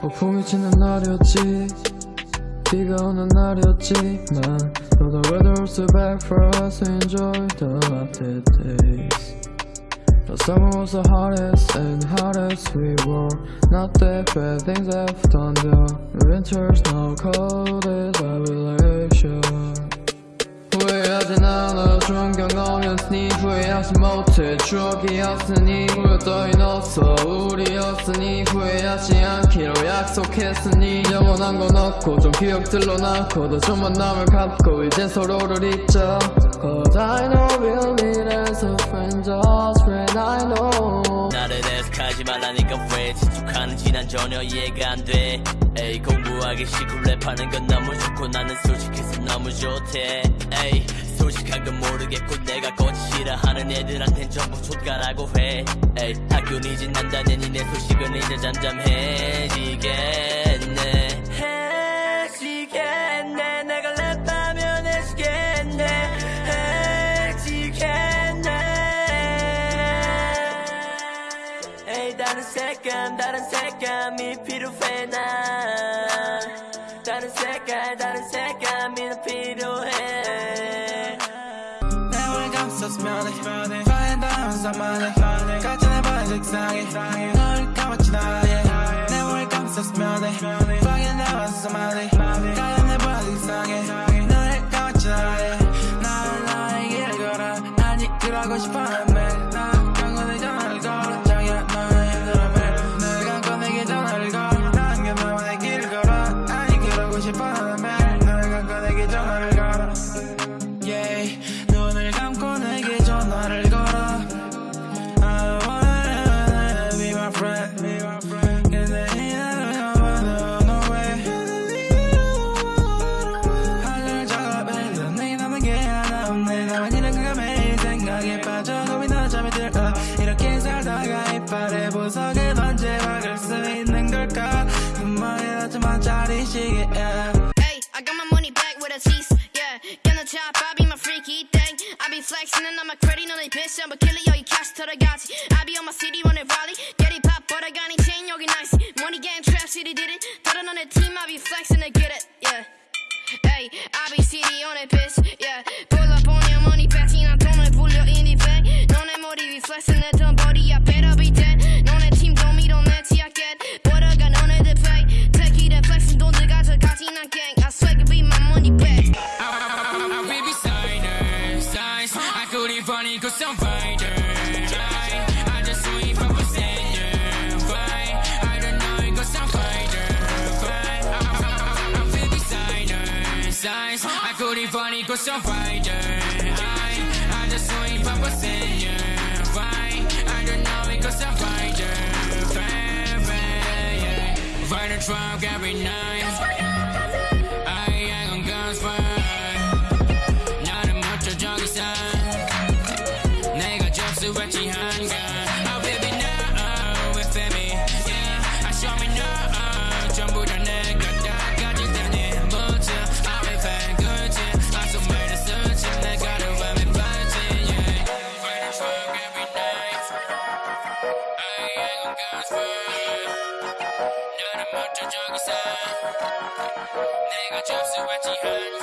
폭풍이 치는 날이었지 비가 오는 날이었지만 Though the weather was too bad for us to enjoy the laughter days The summer was the hottest and hottest we were Not that bad things have done The winter's now cold as a relation 후회하진 않아 좋은 경험이었으니 후회하지 못해 추억이었으니 후회 따윈 없어 우리 였으니 후회하지 않기로 약속했으니 영원한 건 없고 좀 기억들로 남고 더 좋은 만남을 갖고 이젠 서로를 잊자. Cause I know we'll meet as a friend just friend I know. 나를 애석하지 말라니까 왜 지축하는지 난 전혀 이해가 안돼. 에이 공부하기 싫고 랩하는 건 너무 좋고 나는 솔직해서 너무 좋대. 에이 솔직한 건 모르겠고 내가 거짓 싫어하는 애들한텐 전부 족가라고 해. 에이 학교 늦은 난다는 이내 소식은 이제 잠잠해지겠네. 해지겠네. 내가 랩하면 해지겠네. 에이 다른 색감 다른 색감이 필요해 난. 다른 색깔 다른 색감이 난 필요해. 내 머리 감쌌으면 해 파인다면서 말해 같이 내 발이 색상해 널 감았지 나에 내 머리 감쌌으면 해 파인다면서 말해 같이 내 발이 색상해 널 감았지 나에 난 나의 길을 걸어 난 이끌어가고 싶어 보석을 언제 박을 수 있는 걸까 그 말이 하지만 자리시게 yeah. Hey, I got my money back with a tease. Yeah, gonna chop, I be my freaky thing. I be flexing and I'm a credit on the bitch. I'm a killer, yo, you cash to the gotti. I be on my city running rally. Get it pop, but I got any chain, yogi nice. Money getting trap, city did it. Turn on the team, I be flexing to get it. Yeah. Hey, I be city on it, bitch. Yeah, pull up on your money, betting I'm throwing bul려 in the bag. 너네 머리 위 flexing 했 couldn't funny cause I'm. I, just wait for a senior. Fight. I don't know cause I'm fighter. Fight, fight, yeah. Fighter truck every night. Just out, so watch it.